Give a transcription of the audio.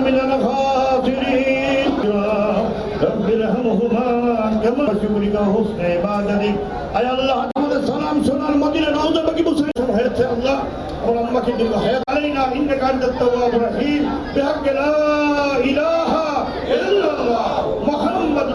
من الخاطرين رب ارحمهما كما شكرك حسن عبادتك আয় আল্লাহ, আমাদের সালাম সোনার মদিনা রওজা বাকি মুসলিম হয়েছে আল্লাহ। আমার আম্মাকে দিল হায়াত আলাইনা ইন্নাকা আনতাত তাওয়াবুর রহিম। বিহাক্ক লা ইলাহা ইল্লাল্লাহ, মুহাম্মদ